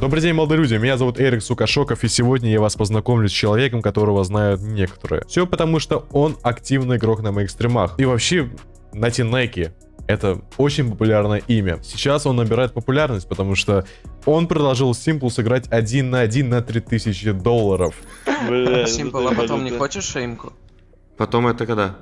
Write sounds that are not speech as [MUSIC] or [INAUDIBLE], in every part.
Добрый день, молодые люди, меня зовут Эрик Сукашоков, и сегодня я вас познакомлю с человеком, которого знают некоторые. Все потому, что он активный игрок на моих стримах. И вообще, на Тинеке. Это очень популярное имя. Сейчас он набирает популярность, потому что он предложил Симплу сыграть один на один на 3000 долларов. Бля, Симпл, а потом не хочешь шеймку? Потом это когда?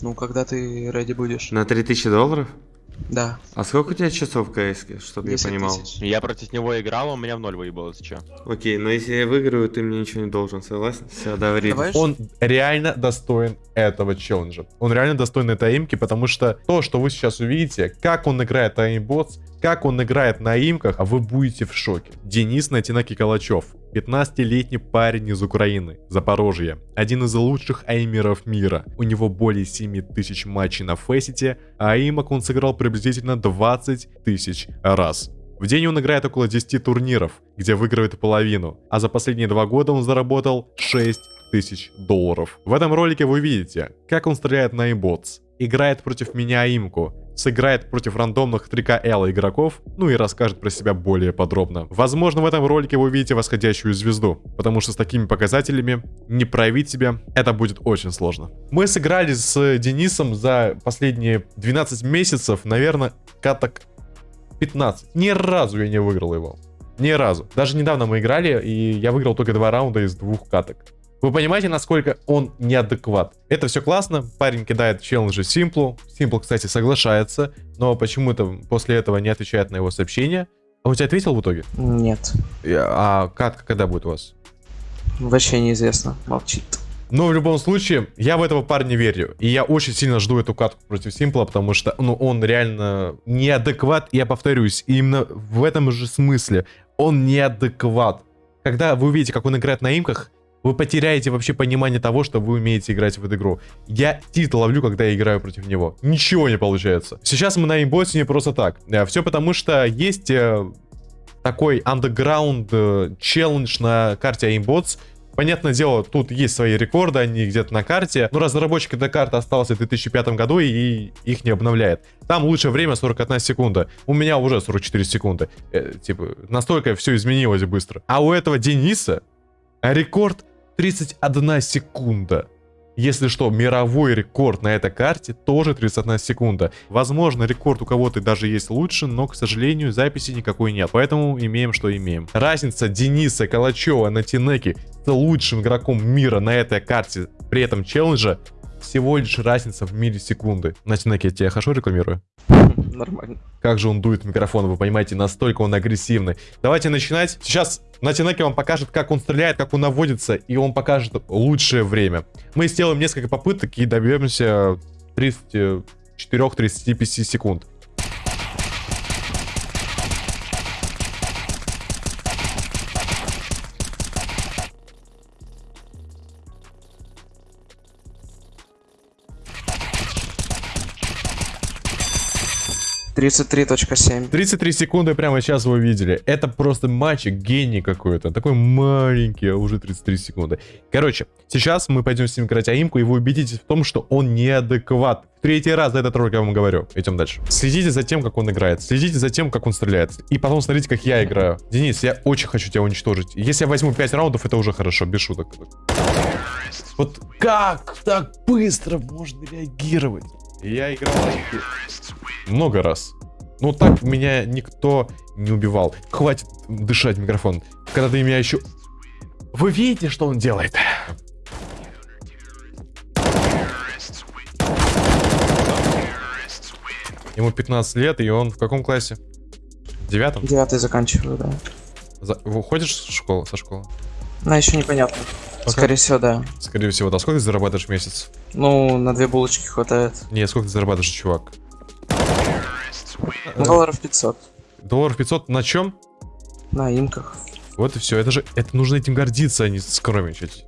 Ну, когда ты ready будешь. На 3000 долларов? Да. А сколько у тебя часов в КС, чтобы я 10 понимал? тысяч. Я против него играл, он меня в ноль выебалось, чё? Окей, но если я выиграю, ты мне ничего не должен, согласен? Все. Давай Он реально достоин этого челленджа. Он реально достоин этой имки, потому что то, что вы сейчас увидите, как он играет на имботс, как он играет на имках, а вы будете в шоке. Денис Натинаки Калачев. 15-летний парень из Украины, Запорожье. Один из лучших аймеров мира. У него более 7 тысяч матчей на Фейсите, а имок он сыграл приблизительно 20 тысяч раз. В день он играет около 10 турниров, где выигрывает половину, а за последние два года он заработал 6 тысяч долларов. В этом ролике вы видите, как он стреляет на имботс, играет против меня имку, сыграет против рандомных 3К игроков, ну и расскажет про себя более подробно. Возможно, в этом ролике вы увидите восходящую звезду, потому что с такими показателями не проявить себя это будет очень сложно. Мы сыграли с Денисом за последние 12 месяцев, наверное, каток 15. Ни разу я не выиграл его. Ни разу. Даже недавно мы играли, и я выиграл только два раунда из двух каток. Вы понимаете, насколько он неадекват? Это все классно, парень кидает челленджи Симплу. Симпл, кстати, соглашается, но почему-то после этого не отвечает на его сообщения. А он тебе ответил в итоге? Нет. А катка когда будет у вас? Вообще неизвестно. Молчит. Но в любом случае, я в этого парня верю. И я очень сильно жду эту катку против Симпла, потому что ну, он реально неадекват. Я повторюсь, именно в этом же смысле. Он неадекват. Когда вы увидите, как он играет на имках, вы потеряете вообще понимание того, что вы умеете играть в эту игру. Я тит ловлю, когда я играю против него. Ничего не получается. Сейчас мы на имботе не просто так. Все потому, что есть э, такой underground э, челлендж на карте Aimbots. Понятное дело, тут есть свои рекорды, они где-то на карте. Но разработчик этой карты остался в 2005 году и их не обновляет. Там лучшее время 41 секунда. У меня уже 44 секунды. Э, типа, настолько все изменилось быстро. А у этого Дениса рекорд 31 секунда. Если что, мировой рекорд на этой карте тоже 31 секунда. Возможно, рекорд у кого-то даже есть лучше, но, к сожалению, записи никакой нет. Поэтому имеем, что имеем. Разница Дениса Калачева на Тинеке с лучшим игроком мира на этой карте, при этом челленджа, всего лишь разница в миллисекунды. На Тинеке я тебя хорошо рекламирую? [LAUGHS] Нормально. Как же он дует в микрофон, вы понимаете, настолько он агрессивный. Давайте начинать. Сейчас Натинаки вам покажет, как он стреляет, как он наводится, и он покажет лучшее время. Мы сделаем несколько попыток и добьемся 34-35 секунд. Тридцать три точка семь. 33 секунды прямо сейчас вы увидели. Это просто мальчик, гений какой-то. Такой маленький, а уже 33 секунды. Короче, сейчас мы пойдем с ним играть аимку, и вы убедитесь в том, что он неадекват. Третий раз за этот ролик я вам говорю. Идем дальше. Следите за тем, как он играет. Следите за тем, как он стреляет. И потом смотрите, как я играю. Денис, я очень хочу тебя уничтожить. Если я возьму 5 раундов, это уже хорошо, без шуток. Вот как так быстро можно реагировать? Я играл много раз. Ну так меня никто не убивал. Хватит дышать микрофон. Когда ты меня еще... Вы видите, что он делает? Ему 15 лет, и он в каком классе? В девятом? Девятый заканчиваю, да. За... Выходишь с школы, со школы? Но еще непонятно. Скорее всего, да. Скорее всего, да. Сколько ты зарабатываешь в месяц? Ну, на две булочки хватает. Не, сколько ты зарабатываешь, чувак? Долларов 500. Долларов 500 на чем? На имках. Вот и все. Это же, это нужно этим гордиться, а не скромничать.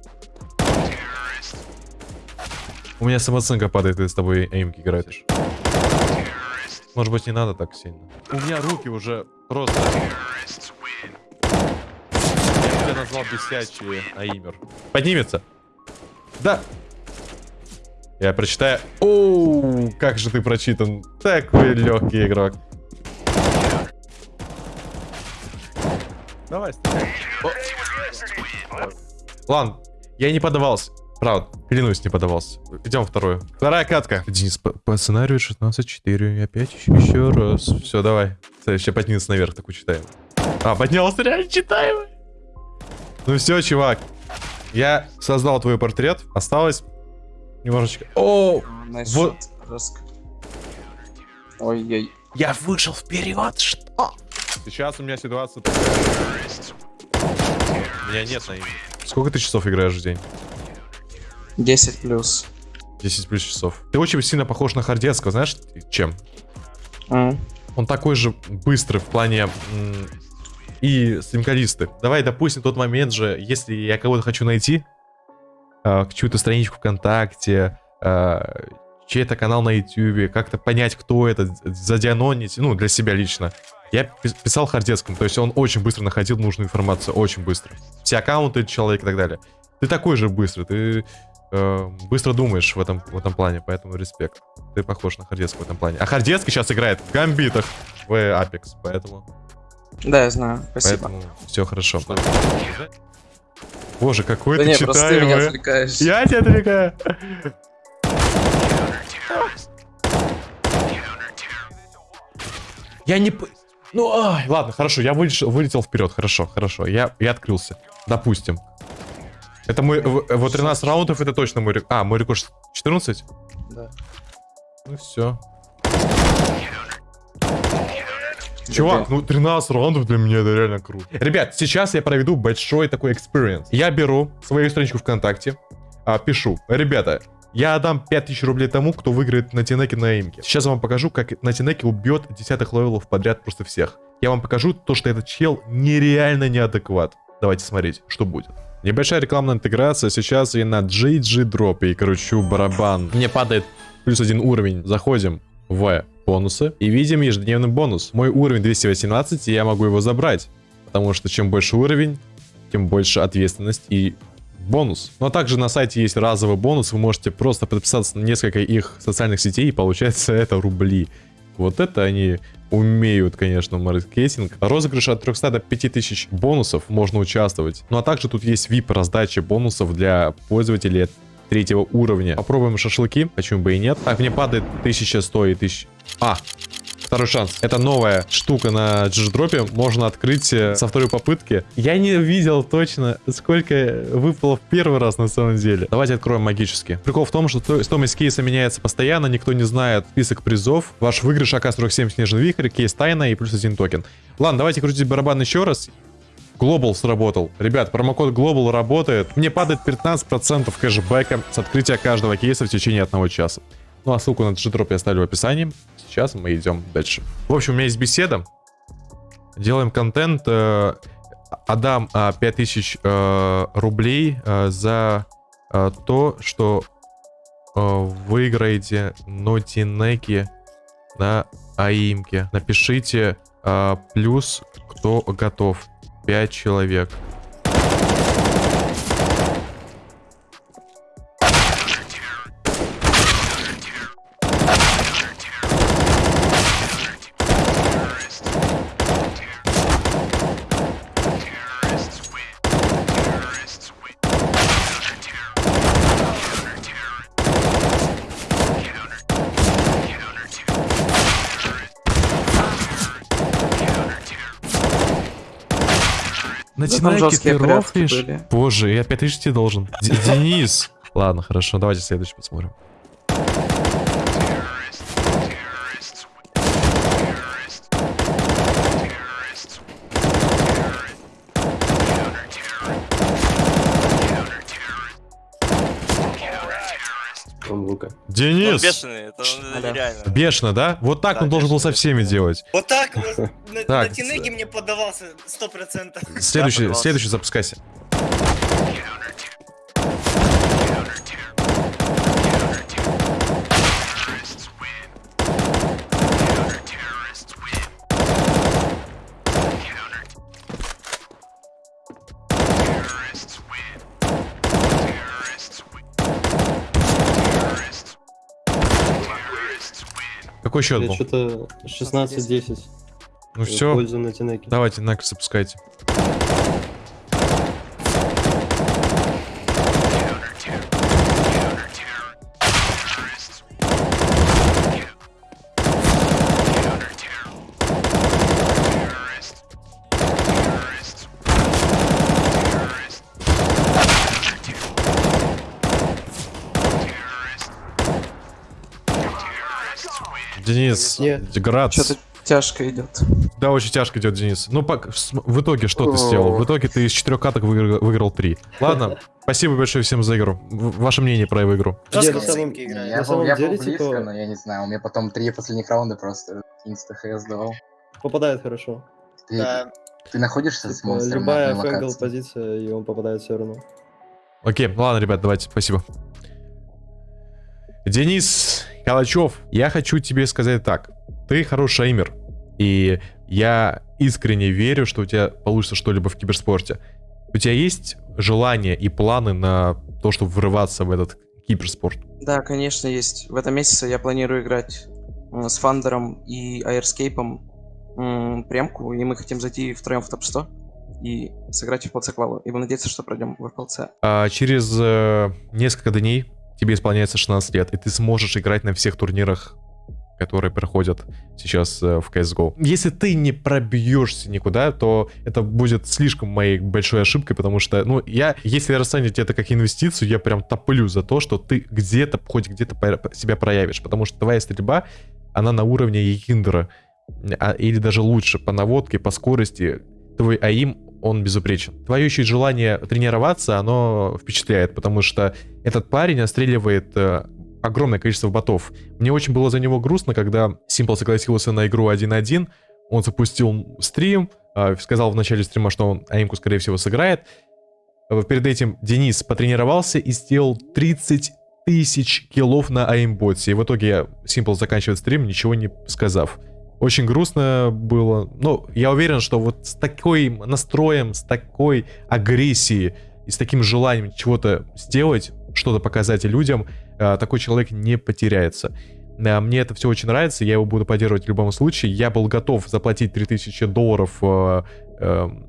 У меня самооценка падает, когда с тобой эймки играешь. Может быть, не надо так сильно. У меня руки уже просто... Я тебя назвал бесячий аимер. Поднимется. Да. Я прочитаю. Оу, как же ты прочитан. Такой легкий игрок. Давай, стреляй. Ладно, я не подавался. Правда, клянусь, не подавался. Идем вторую. Вторая катка. Денис, по, по сценарию 16-4. Опять еще, еще раз. Все, давай. Следующий, поднимется наверх, такую читаем. А, поднялся, реально читаем. Ну все, чувак. Я создал твой портрет. Осталось немножечко... О, nice Вот. Ой-ой. я вышел вперед, что? Сейчас у меня ситуация меня нет на имя. Сколько ты часов играешь в день? 10 плюс. 10 плюс часов. Ты очень сильно похож на Хардецкого, знаешь, чем? М. Он такой же быстрый в плане и стримкалисты. Давай, допустим, тот момент же, если я кого-то хочу найти, э, чью-то страничку ВКонтакте, э, чей-то канал на Ютубе, как-то понять, кто это, задианонить, ну, для себя лично. Я пис- писал Хардецкому, то есть он очень быстро находил нужную информацию, очень быстро. Все аккаунты человека и так далее. Ты такой же быстрый, ты э, быстро думаешь в этом, в этом плане, поэтому респект. Ты похож на Хардецкого в этом плане. А Хардецкий сейчас играет в гамбитах в Apex, поэтому, Да, я знаю. Спасибо. поэтому все хорошо. Боже, какой Да ты не, просто ты меня читаемый. отвлекаешь. Я тебя отвлекаю. Я не... Ну, ай, ладно, хорошо, я вылетел, вылетел вперед, хорошо, хорошо, я, я открылся, допустим. Это мой, вот 13 раундов, это точно мой рекорд. А, мой рекорд 14? Да. Ну все. Чувак, ну 13 раундов для меня это реально круто. Ребят, сейчас я проведу большой такой экспириенс. Я беру свою страничку ВКонтакте, а, пишу, ребята, я отдам 5000 рублей тому, кто выиграет на Тинеке на имке. Сейчас я вам покажу, как на Тинеке убьет десятых левелов подряд просто всех. Я вам покажу то, что этот чел нереально неадекват. Давайте смотреть, что будет. Небольшая рекламная интеграция. Сейчас я на GG дропе и кручу барабан. Мне падает плюс один уровень. Заходим в бонусы и видим ежедневный бонус. Мой уровень 218, и я могу его забрать. Потому что чем больше уровень, тем больше ответственность и бонус. Но также на сайте есть разовый бонус. Вы можете просто подписаться на несколько их социальных сетей, и получается это рубли. Вот это они умеют, конечно, маркетинг. Розыгрыш от 300 до 5000 бонусов можно участвовать. Ну а также тут есть VIP раздача бонусов для пользователей третьего уровня. Попробуем шашлыки, почему бы и нет. Так, мне падает 1100 и 1000... А, Второй шанс. Это новая штука на джидропе. Можно открыть э, со второй попытки. Я не видел точно, сколько выпало в первый раз на самом деле. Давайте откроем магически. Прикол в том, что то- стоимость кейса меняется постоянно. Никто не знает список призов. Ваш выигрыш АК-47 Снежный Вихрь, кейс тайна и плюс один токен. Ладно, давайте крутить барабан еще раз. Global сработал. Ребят, промокод Global работает. Мне падает 15% кэшбэка с открытия каждого кейса в течение одного часа. Ну а ссылку на джидроп я оставлю в описании. Сейчас мы идем дальше. В общем, у меня есть беседа. Делаем контент. э, Отдам э, 5000 э, рублей за то, что выиграете нотинеки на аимке. Напишите плюс, кто готов. 5 человек. На Да там Тинайке жесткие ты рофлишь? Боже, я 5000 тебе должен. Денис. Ладно, хорошо, давайте следующий посмотрим. Лука. Он Денис! бешеный, это он Алло. нереально. Бешено, да? Вот так Да, он должен был со всеми делать. Вот так вот на, на Тинеге мне поддавался 100%. Следующий, следующий запускайся. Какой счет Я был? что-то 16-10. Ну все, давайте, на запускайте. Денис, Не. Грац. Что-то тяжко идет. Да, очень тяжко идет, Денис. Ну, в итоге что ты сделал? В итоге ты из четырех каток выиграл, выиграл три. Ладно, [LAUGHS] спасибо большое всем за игру. Ваше мнение про эту игру? На самом-. На Я был, самом я был деле, близко, типа- но я не знаю, у меня потом три последних раунда просто insta hs давал. Попадает хорошо. Ты, Да. ты находишься с Типа, монстром любая off-angle позиция, и он попадает все равно. Окей, ладно, ребят, давайте, спасибо. Денис Калачев, я хочу тебе сказать так. Ты хороший эймер. И я искренне верю, что у тебя получится что-либо в киберспорте. У тебя есть желание и планы на то, чтобы врываться в этот киберспорт? Да, конечно, есть. В этом месяце я планирую играть м, с Фандером и Аэрскейпом премку, и мы хотим зайти втроем в топ-100 и сыграть в ПЛЦ Квалу. И будем надеяться, что пройдем в ПЛЦ. А, через э, несколько дней тебе исполняется 16 лет, и ты сможешь играть на всех турнирах, которые проходят сейчас э, в CSGO. Если ты не пробьешься никуда, то это будет слишком моей большой ошибкой, потому что, ну, я, если расценить это как инвестицию, я прям топлю за то, что ты где-то, хоть где-то себя проявишь, потому что твоя стрельба, она на уровне Ехиндера, а- или даже лучше, по наводке, по скорости, твой АИМ, он безупречен. Твое еще желание тренироваться, оно впечатляет, потому что этот парень отстреливает э, огромное количество ботов. Мне очень было за него грустно, когда Simple согласился на игру 1-1, он запустил стрим, э, сказал в начале стрима, что он аимку, скорее всего, сыграет. Э, Перед этим Денис потренировался и сделал 30 тысяч киллов на аимботе. И в итоге Simple заканчивает стрим, ничего не сказав. Очень грустно было. Но я уверен, что вот с таким настроем, с такой агрессией и с таким желанием чего-то сделать, что-то показать людям, э, такой человек не потеряется. Э, Мне это все очень нравится, я его буду поддерживать в любом случае. Я был готов заплатить 3000 долларов э,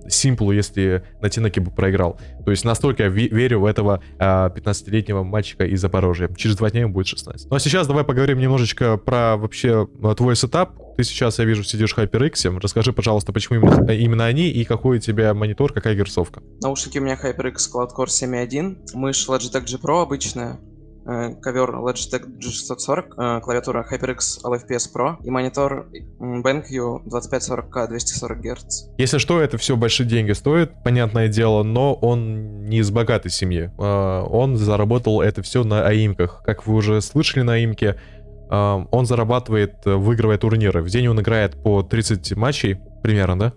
Симплу, если на Тинеке бы проиграл. То есть настолько я ве- верю в этого э, 15-летнего мальчика из Запорожья. Через два дня ему будет 16. Ну а сейчас давай поговорим немножечко про вообще твой сетап. Ты сейчас, я вижу, сидишь в HyperX. Расскажи, пожалуйста, почему именно, именно они и какой у тебя монитор, какая герцовка? Наушники у меня HyperX Cloud Core 7.1, мышь Logitech G Pro обычная, э, ковер Logitech G640, э, клавиатура HyperX LFPS Pro и монитор BenQ 2540K 240 Гц. Если что, это все большие деньги стоит, понятное дело, но он не из богатой семьи. Он заработал это все на аимках. Как вы уже слышали на аимке, он зарабатывает, э, выигрывая турниры. В день он играет по 30 матчей, примерно, да?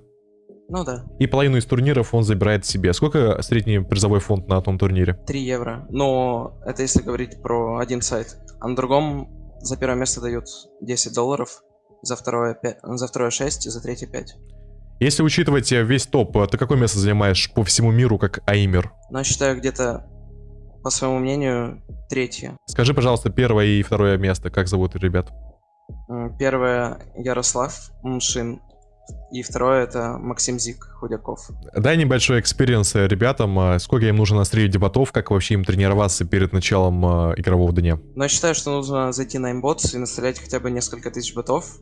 Ну да, И половину из турниров он забирает себе. Сколько средний призовой фонд на том турнире? 3 евро. Но это если говорить про один сайт. А на другом за первое место дают 10 долларов, за второе, 5, за второе 6 и за третье 5. Если учитывать э, весь топ, э, ты какое место занимаешь по всему миру как аимер? Но я считаю где-то, по своему мнению, третье. Скажи, пожалуйста, первое и второе место, как зовут ребят? Первое Ярослав Мшин. И второе это Максим Зик Худяков. Дай небольшой experience ребятам, э, сколько им нужно настрелить ботов, как вообще им тренироваться перед началом э, игрового дня. Но я считаю, что нужно зайти на aim botz и настрелять хотя бы несколько тысяч ботов.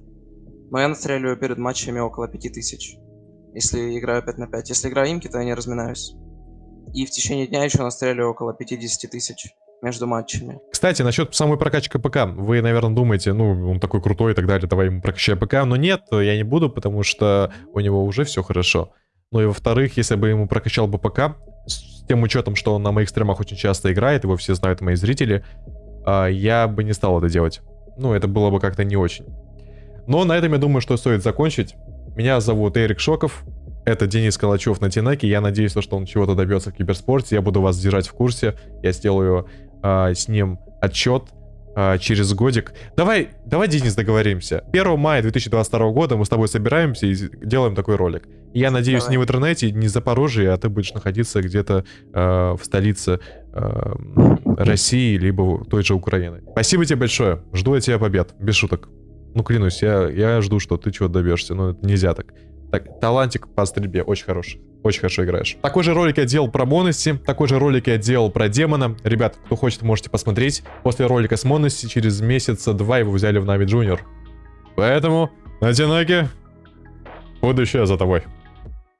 Но я настреливаю перед матчами около 5000. Если играю 5 на 5. Если играю aim ки, то я не разминаюсь. И в течение дня еще настреливаю около 50 тысяч между матчами. Кстати, насчет самой прокачки ПК. Вы, наверное, думаете, ну, он такой крутой и так далее, давай ему прокачай ПК. Но нет, я не буду, потому что у него уже все хорошо. Ну и во-вторых, если бы ему прокачал бы ПК, с тем учетом, что он на моих стримах очень часто играет, его все знают мои зрители, а, я бы не стал это делать. Ну, это было бы как-то не очень. Но на этом я думаю, что стоит закончить. Меня зовут Эрик Шоков. Это Денис Калачев на Тинеке. Я надеюсь, что он чего-то добьется в киберспорте. Я буду вас держать в курсе. Я сделаю а, с ним отчет а, через годик. Давай, давай, Денис, договоримся. 1 мая 2022 года мы с тобой собираемся и делаем такой ролик. Я надеюсь, Давай. не в интернете, не в Запорожье, а ты будешь находиться где-то а, в столице а, России, либо той же Украины. Спасибо тебе большое. Жду от тебя побед. Без шуток. Ну, клянусь, я, я жду, что ты чего-то добьешься. Но это нельзя так. Так, талантик по стрельбе очень хороший. Очень хорошо играешь. Такой же ролик я делал про Монеси, такой же ролик я делал про Демона. Ребят, кто хочет, можете посмотреть. После ролика с Монеси через месяца два его взяли в NAVI Junior. Поэтому, на Тинаке, будущее за тобой.